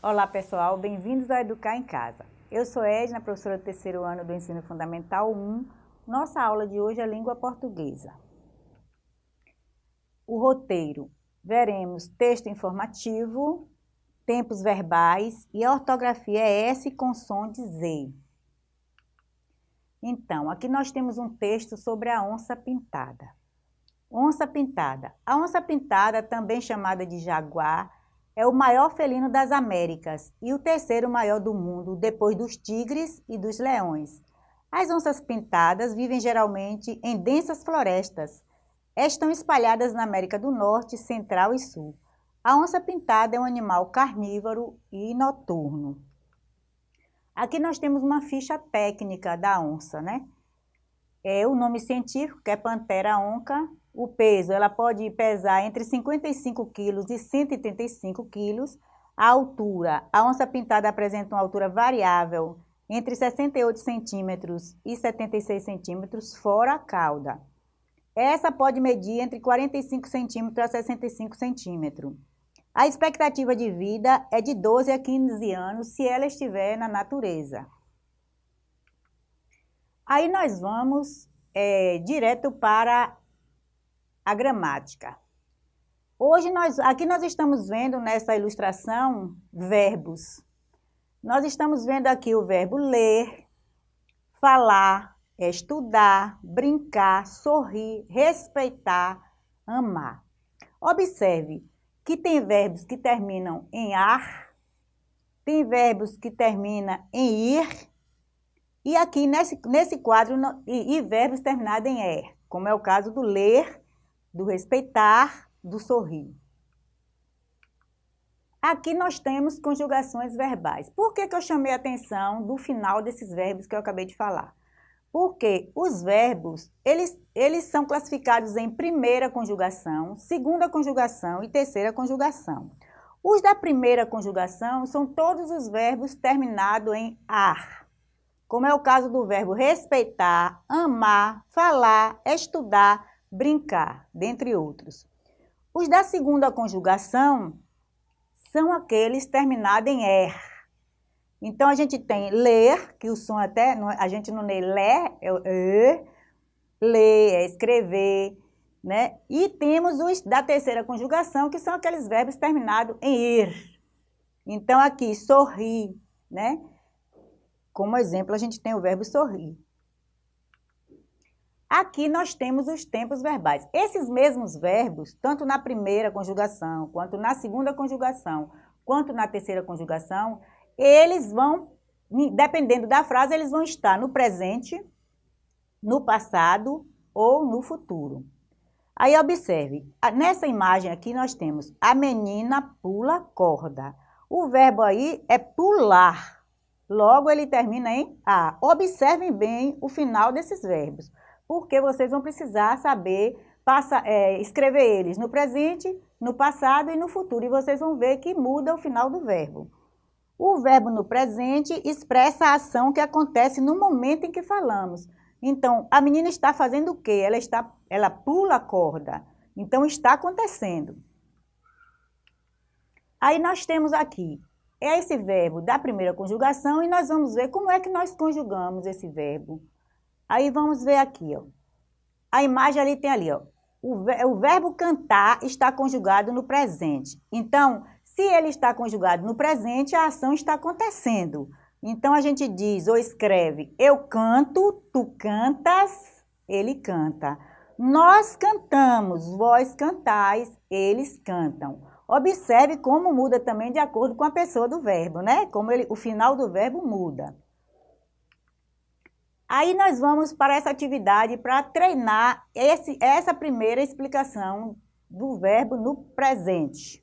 Olá pessoal, bem-vindos ao Educar em Casa. Eu sou Edna, professora do terceiro ano do Ensino Fundamental 1. Nossa aula de hoje é língua portuguesa. O roteiro. Veremos texto informativo, tempos verbais e a ortografia é S com som de Z. Então, aqui nós temos um texto sobre a onça pintada. Onça pintada. A onça pintada, também chamada de jaguar, é o maior felino das Américas e o terceiro maior do mundo, depois dos tigres e dos leões. As onças pintadas vivem geralmente em densas florestas. Estão espalhadas na América do Norte, Central e Sul. A onça pintada é um animal carnívoro e noturno. Aqui nós temos uma ficha técnica da onça, né? É o nome científico, que é Pantera onca. O peso, ela pode pesar entre 55 quilos e 135 quilos. A altura, a onça pintada apresenta uma altura variável entre 68 centímetros e 76 centímetros, fora a cauda. Essa pode medir entre 45 centímetros a 65 centímetros. A expectativa de vida é de 12 a 15 anos se ela estiver na natureza. Aí nós vamos é, direto para a gramática. Hoje, nós, aqui nós estamos vendo nessa ilustração verbos. Nós estamos vendo aqui o verbo ler, falar, estudar, brincar, sorrir, respeitar, amar. Observe que tem verbos que terminam em ar, tem verbos que terminam em ir, e aqui nesse, nesse quadro, e, e verbos terminados em er, como é o caso do ler, do respeitar, do sorrir. Aqui nós temos conjugações verbais. Por que, que eu chamei a atenção do final desses verbos que eu acabei de falar? Porque os verbos, eles, eles são classificados em primeira conjugação, segunda conjugação e terceira conjugação. Os da primeira conjugação são todos os verbos terminados em ar, como é o caso do verbo respeitar, amar, falar, estudar, brincar, dentre outros. Os da segunda conjugação são aqueles terminados em er, então, a gente tem ler, que o som até, a gente não lê lé, é e, ler, é escrever, né? E temos os da terceira conjugação, que são aqueles verbos terminados em ir. Então, aqui, sorrir, né? Como exemplo, a gente tem o verbo sorrir. Aqui nós temos os tempos verbais. Esses mesmos verbos, tanto na primeira conjugação, quanto na segunda conjugação, quanto na terceira conjugação, eles vão, dependendo da frase, eles vão estar no presente, no passado ou no futuro. Aí observe, nessa imagem aqui nós temos a menina pula corda. O verbo aí é pular, logo ele termina em A. Observem bem o final desses verbos, porque vocês vão precisar saber passa, é, escrever eles no presente, no passado e no futuro, e vocês vão ver que muda o final do verbo. O verbo no presente expressa a ação que acontece no momento em que falamos. Então, a menina está fazendo o quê? Ela, está, ela pula a corda. Então, está acontecendo. Aí nós temos aqui, é esse verbo da primeira conjugação e nós vamos ver como é que nós conjugamos esse verbo. Aí vamos ver aqui, ó. A imagem ali tem ali, ó. O, verbo cantar está conjugado no presente. Então, se ele está conjugado no presente, a ação está acontecendo. Então, a gente diz ou escreve, eu canto, tu cantas, ele canta. Nós cantamos, vós cantais, eles cantam. Observe como muda também de acordo com a pessoa do verbo, né? Como ele, o final do verbo muda. Aí nós vamos para essa atividade para treinar esse, essa primeira explicação do verbo no presente.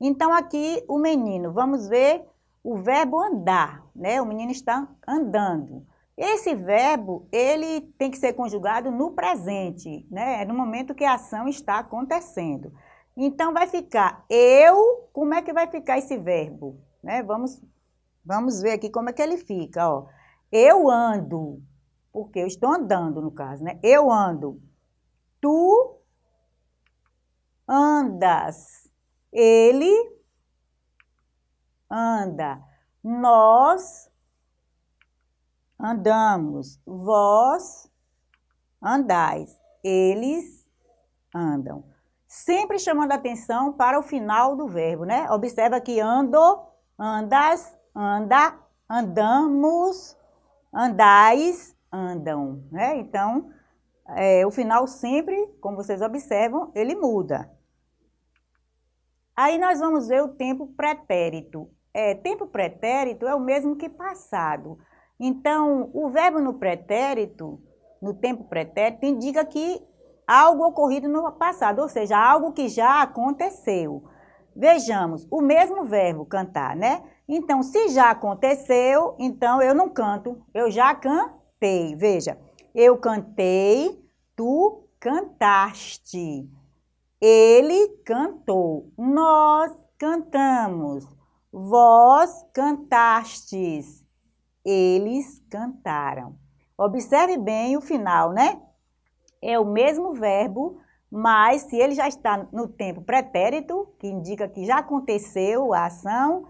Então, aqui o menino, vamos ver o verbo andar, né? O menino está andando. Esse verbo, ele tem que ser conjugado no presente, né? É no momento que a ação está acontecendo. Então, vai ficar eu, como é que vai ficar esse verbo? Né? Vamos, vamos ver aqui como é que ele fica, ó. Eu ando, porque eu estou andando, no caso, né? Eu ando. Tu andas ele anda. Nós andamos. Vós andais. Eles andam. Sempre chamando atenção para o final do verbo, né? Observa que ando, andas, anda, andamos, andais, andam, né? Então, é, o final sempre, como vocês observam, ele muda. Aí nós vamos ver o tempo pretérito. É, tempo pretérito é o mesmo que passado. Então, o verbo no pretérito, no tempo pretérito, indica que algo ocorrido no passado, ou seja, algo que já aconteceu. Vejamos, o mesmo verbo cantar, né? Então, se já aconteceu, então eu não canto, eu já cantei. Veja, eu cantei, tu cantaste. Ele cantou, nós cantamos, vós cantastes, eles cantaram. Observe bem o final, né? É o mesmo verbo, mas se ele já está no tempo pretérito, que indica que já aconteceu a ação,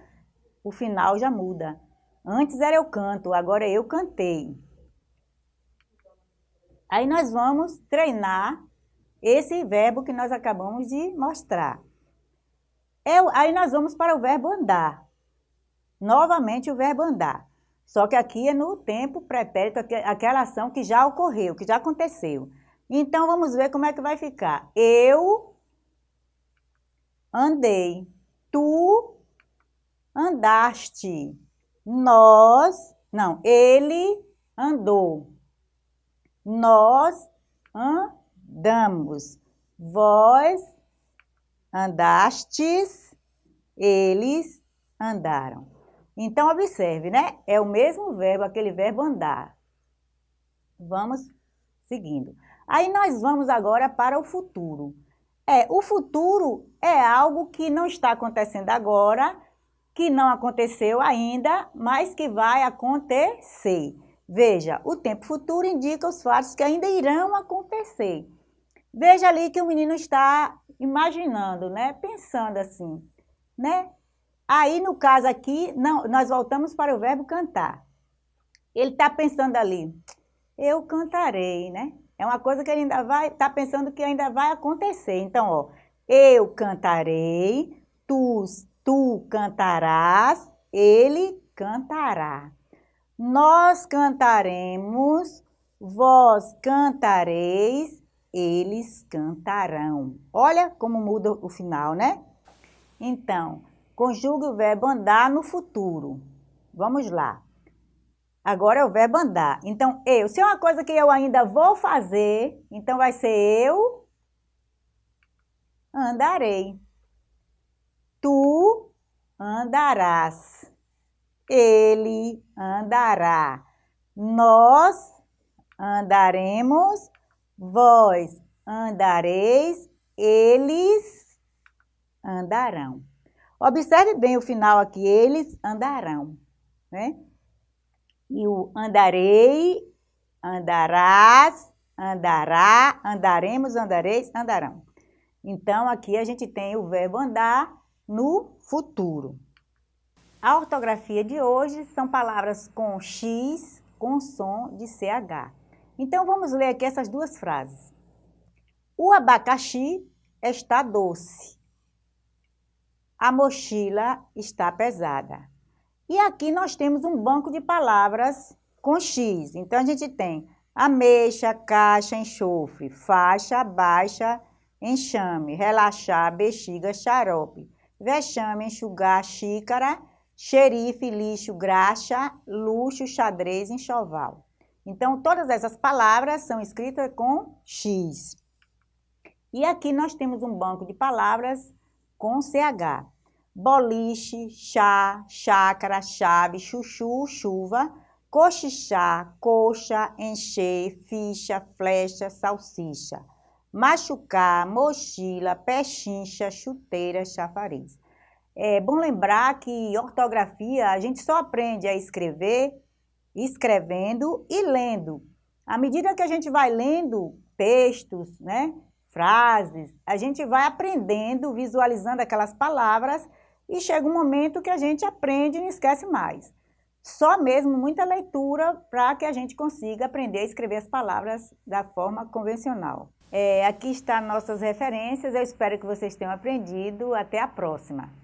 o final já muda. Antes era eu canto, agora eu cantei. Aí nós vamos treinar esse verbo que nós acabamos de mostrar. É, aí nós vamos para o verbo andar. Novamente o verbo andar. Só que aqui é no tempo pretérito, aquela ação que já ocorreu, que já aconteceu. Então, vamos ver como é que vai ficar. Eu andei. Tu andaste. Nós, não, ele andou. Nós andamos damos. Vós andastes, eles andaram. Então, observe, né? É o mesmo verbo, aquele verbo andar. Vamos seguindo. Aí nós vamos agora para o futuro. É, o futuro é algo que não está acontecendo agora, que não aconteceu ainda, mas que vai acontecer. Veja, o tempo futuro indica os fatos que ainda irão acontecer. Veja ali que o menino está imaginando, né? Pensando assim, né? Aí, no caso aqui, não, nós voltamos para o verbo cantar. Ele está pensando ali, eu cantarei, né? É uma coisa que ele ainda vai, está pensando que ainda vai acontecer. Então, ó, eu cantarei, tu, tu cantarás, ele cantará. Nós cantaremos, vós cantareis, eles cantarão. Olha como muda o final, né? Então, conjugue o verbo andar no futuro. Vamos lá. Agora é o verbo andar. Então, eu. Se é uma coisa que eu ainda vou fazer, então vai ser eu andarei. Tu andarás. Ele andará. Nós andaremos Vós andareis, eles andarão. Observe bem o final aqui, eles andarão, né? E o andarei, andarás, andará, andaremos, andareis, andarão. Então, aqui a gente tem o verbo andar no futuro. A ortografia de hoje são palavras com X, com som de CH. Então, vamos ler aqui essas duas frases. O abacaxi está doce. A mochila está pesada. E aqui nós temos um banco de palavras com X. Então, a gente tem ameixa, caixa, enxofre, faixa, baixa, enxame, relaxar, bexiga, xarope, vexame, enxugar, xícara, xerife, lixo, graxa, luxo, xadrez, enxoval. Então, todas essas palavras são escritas com X. E aqui nós temos um banco de palavras com CH. Boliche, chá, chácara, chave, chuchu, chuva, cochichar, coxa, encher, ficha, flecha, salsicha. Machucar, mochila, pechincha, chuteira, chafariz. É bom lembrar que ortografia a gente só aprende a escrever escrevendo e lendo. À medida que a gente vai lendo textos, né, frases, a gente vai aprendendo, visualizando aquelas palavras e chega um momento que a gente aprende e não esquece mais. Só mesmo muita leitura para que a gente consiga aprender a escrever as palavras da forma convencional. É, aqui estão nossas referências, eu espero que vocês tenham aprendido. Até a próxima!